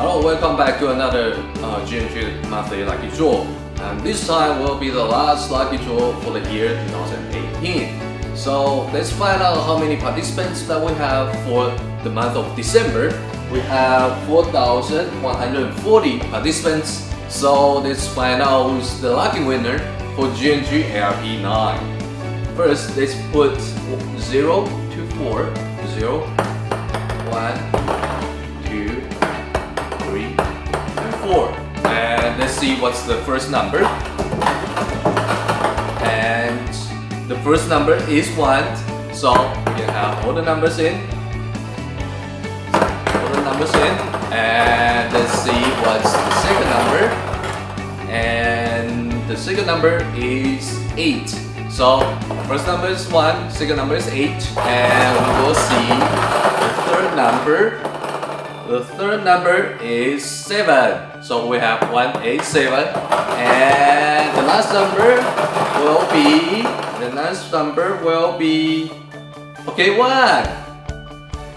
Hello, welcome back to another uh, GNG monthly lucky draw. And this time will be the last lucky draw for the year 2018. So let's find out how many participants that we have for the month of December. We have 4,140 participants. So let's find out who's the lucky winner for GNG ARP9. First, let's put 0 to 4. 0, four. And let's see what's the first number. And the first number is one. So can have all the numbers in. All the numbers in. And let's see what's the second number. And the second number is eight. So first number is one, second number is eight, and we will see the third number the third number is 7. So we have 187. And the last number will be, the last number will be, okay, 1.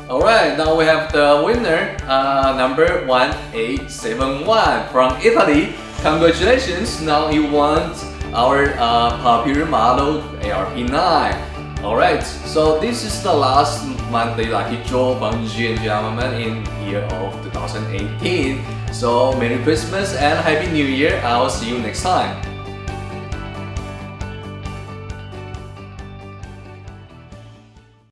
Alright, now we have the winner, uh, number 1871 from Italy. Congratulations, now you won our uh, popular model ARP9. Alright, so this is the last monthly lucky draw from GNG Armament in year of 2018. So Merry Christmas and Happy New Year. I'll see you next time.